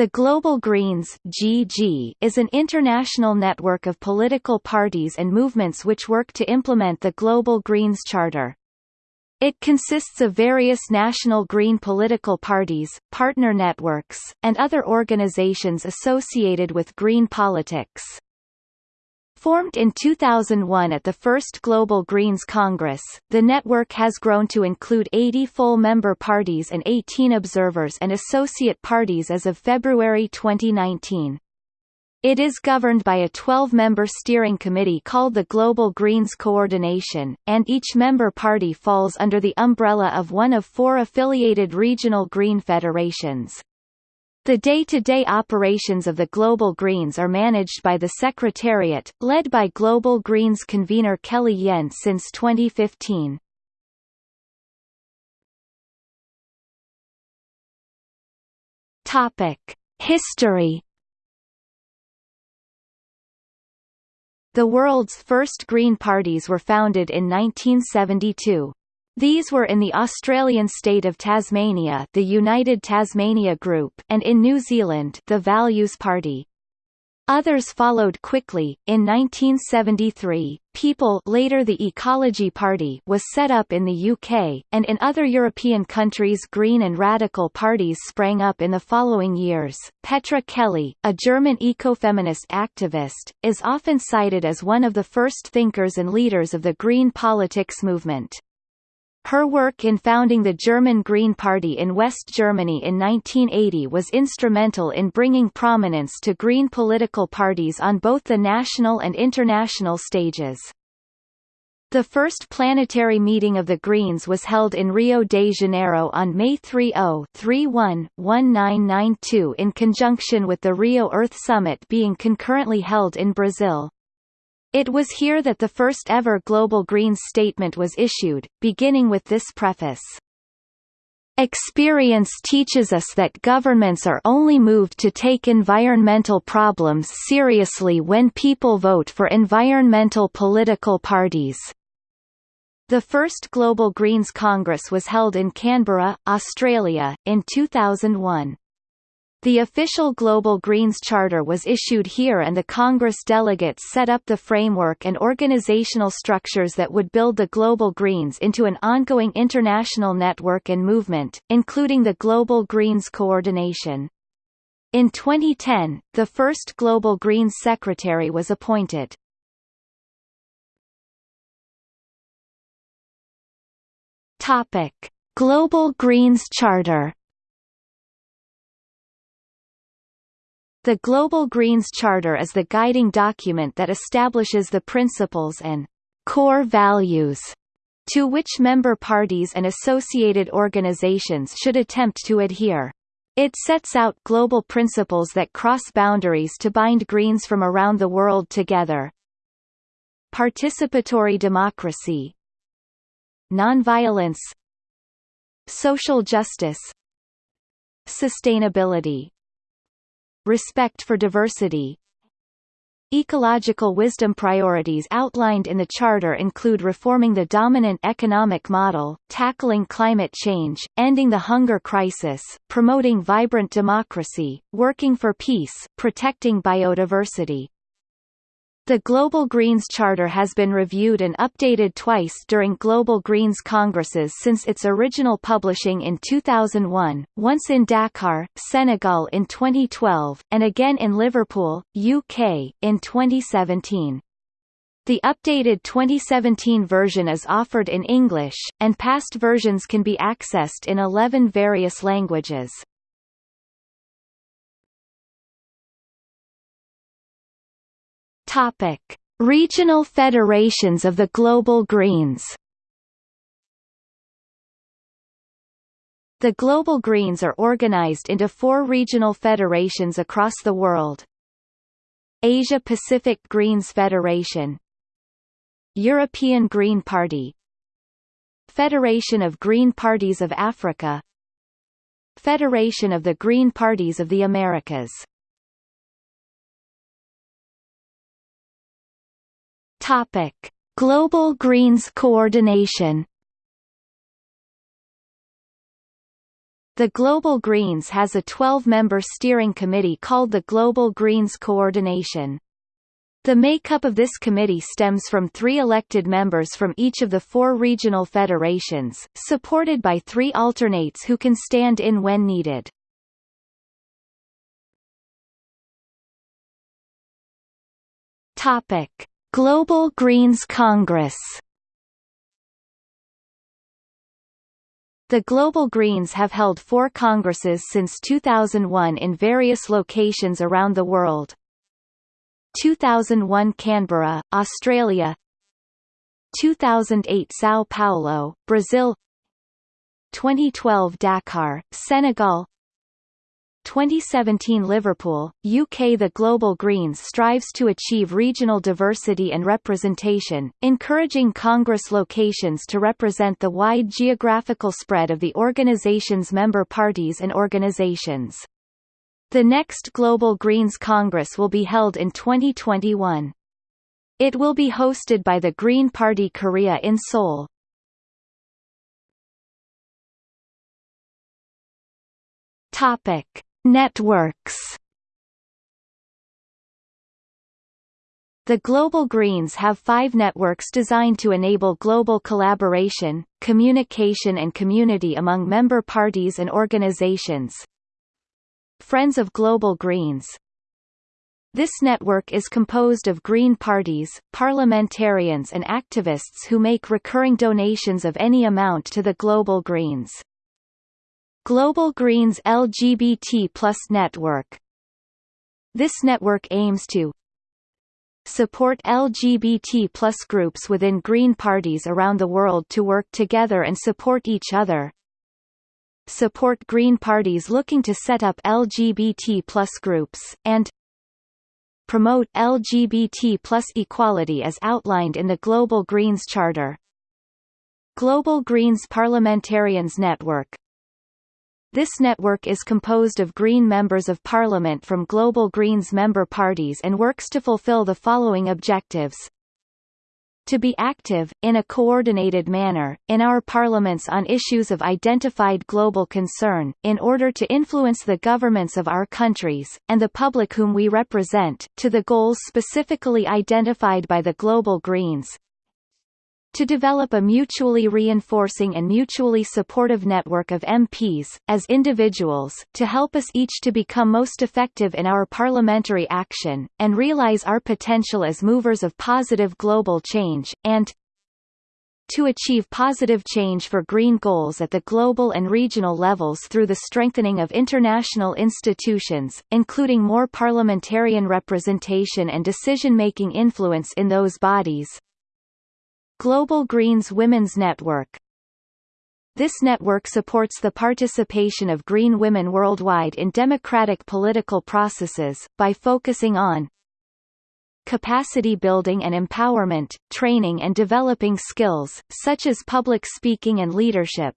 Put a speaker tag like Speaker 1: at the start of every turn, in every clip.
Speaker 1: The Global Greens (GG) is an international network of political parties and movements which work to implement the Global Greens Charter. It consists of various national green political parties, partner networks, and other organizations associated with green politics. Formed in 2001 at the first Global Greens Congress, the network has grown to include 80 full member parties and 18 observers and associate parties as of February 2019. It is governed by a 12-member steering committee called the Global Greens Coordination, and each member party falls under the umbrella of one of four affiliated regional green federations. The day-to-day -day operations of the Global Greens are managed by the Secretariat, led by Global Greens convener Kelly Yen since 2015. Topic: History. The world's first Green parties were founded in 1972. These were in the Australian state of Tasmania the United Tasmania Group and in New Zealand the Values Party. Others followed quickly. In 1973, People later the Ecology Party was set up in the UK, and in other European countries Green and Radical parties sprang up in the following years. Petra Kelly, a German ecofeminist activist, is often cited as one of the first thinkers and leaders of the Green politics movement. Her work in founding the German Green Party in West Germany in 1980 was instrumental in bringing prominence to Green political parties on both the national and international stages. The first planetary meeting of the Greens was held in Rio de Janeiro on May 30-31-1992 in conjunction with the Rio Earth Summit being concurrently held in Brazil. It was here that the first ever Global Greens statement was issued, beginning with this preface. Experience teaches us that governments are only moved to take environmental problems seriously when people vote for environmental political parties. The first Global Greens Congress was held in Canberra, Australia, in 2001. The official Global Greens Charter was issued here and the Congress delegates set up the framework and organizational structures that would build the Global Greens into an ongoing international network and movement, including the Global Greens Coordination. In 2010, the first Global Greens Secretary was appointed. Global Greens Charter The Global Greens Charter is the guiding document that establishes the principles and core values to which member parties and associated organizations should attempt to adhere. It sets out global principles that cross boundaries to bind Greens from around the world together. Participatory democracy Nonviolence Social justice Sustainability respect for diversity, Ecological wisdom priorities outlined in the Charter include reforming the dominant economic model, tackling climate change, ending the hunger crisis, promoting vibrant democracy, working for peace, protecting biodiversity. The Global Greens Charter has been reviewed and updated twice during Global Greens Congresses since its original publishing in 2001, once in Dakar, Senegal in 2012, and again in Liverpool, UK, in 2017. The updated 2017 version is offered in English, and past versions can be accessed in 11 various languages. Topic: Regional federations of the Global Greens. The Global Greens are organized into four regional federations across the world. Asia Pacific Greens Federation European Green Party Federation of Green Parties of Africa Federation of the Green Parties of the Americas Topic: Global Greens Coordination. The Global Greens has a 12-member steering committee called the Global Greens Coordination. The makeup of this committee stems from three elected members from each of the four regional federations, supported by three alternates who can stand in when needed. Topic: Global Greens Congress. The Global Greens have held four congresses since 2001 in various locations around the world. 2001 Canberra, Australia. 2008 São Paulo, Brazil. 2012 Dakar, Senegal 2017 Liverpool, UK The Global Greens strives to achieve regional diversity and representation, encouraging Congress locations to represent the wide geographical spread of the organization's member parties and organizations. The next Global Greens Congress will be held in 2021. It will be hosted by the Green Party Korea in Seoul. Topic Networks The Global Greens have five networks designed to enable global collaboration, communication and community among member parties and organizations. Friends of Global Greens This network is composed of Green parties, parliamentarians and activists who make recurring donations of any amount to the Global Greens. Global Greens LGBT Plus Network. This network aims to support LGBT plus groups within Green parties around the world to work together and support each other. Support Green parties looking to set up LGBT plus groups, and promote LGBT plus equality as outlined in the Global Greens Charter. Global Greens Parliamentarians Network this network is composed of Green members of Parliament from Global Greens member parties and works to fulfill the following objectives. To be active, in a coordinated manner, in our parliaments on issues of identified global concern, in order to influence the governments of our countries, and the public whom we represent, to the goals specifically identified by the Global Greens, to develop a mutually reinforcing and mutually supportive network of MPs, as individuals, to help us each to become most effective in our parliamentary action, and realize our potential as movers of positive global change, and to achieve positive change for green goals at the global and regional levels through the strengthening of international institutions, including more parliamentarian representation and decision-making influence in those bodies, Global Greens Women's Network. This network supports the participation of green women worldwide in democratic political processes, by focusing on capacity building and empowerment, training and developing skills, such as public speaking and leadership,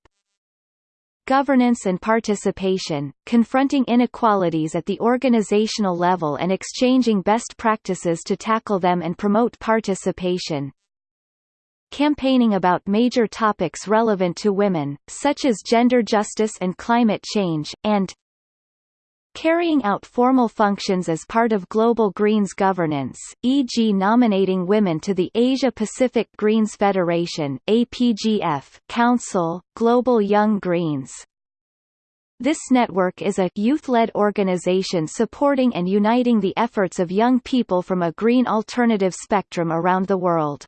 Speaker 1: governance and participation, confronting inequalities at the organizational level and exchanging best practices to tackle them and promote participation, campaigning about major topics relevant to women, such as gender justice and climate change, and carrying out formal functions as part of Global Greens governance, e.g. nominating women to the Asia-Pacific Greens Federation APGF Council, Global Young Greens. This network is a youth-led organization supporting and uniting the efforts of young people from a green alternative spectrum around the world.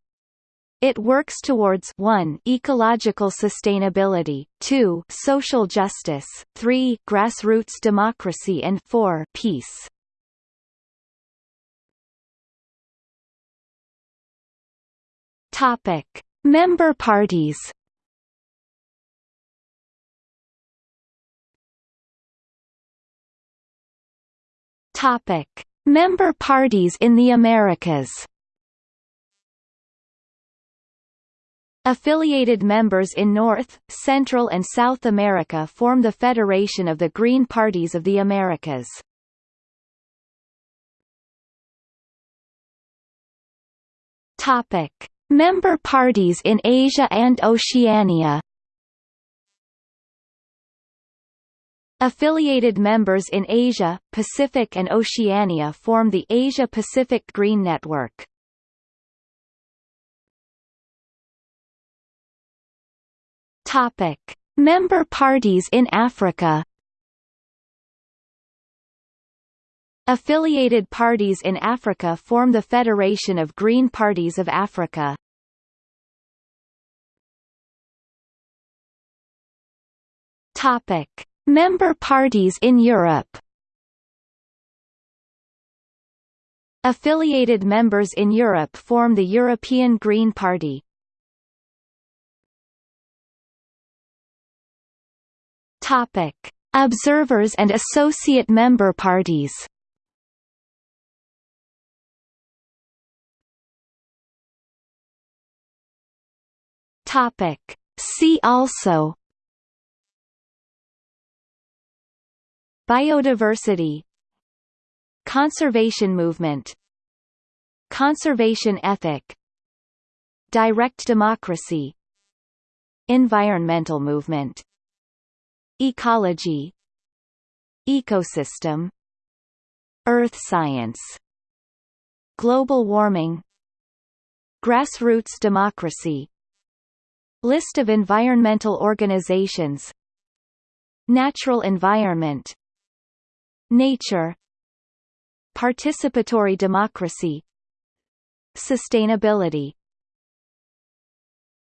Speaker 1: It works towards 1 ecological sustainability, 2 social justice, 3 grassroots democracy and 4 peace. Topic: Member parties. Topic: Member parties in the Americas. Affiliated members in North, Central and South America form the Federation of the Green Parties of the Americas. Topic: Member parties in Asia and Oceania. Affiliated members in Asia, Pacific and Oceania form the Asia-Pacific Green Network. Topic: Member parties in Africa. Affiliated parties in Africa form the Federation of Green Parties of Africa. Topic: Member parties in Europe. Affiliated members in Europe form the European Green Party. Topic: Observers and associate member parties. Topic: See also. Biodiversity. Conservation movement. Conservation ethic. Direct democracy. Environmental movement Ecology Ecosystem Earth science Global warming Grassroots democracy List of environmental organizations Natural environment Nature Participatory democracy Sustainability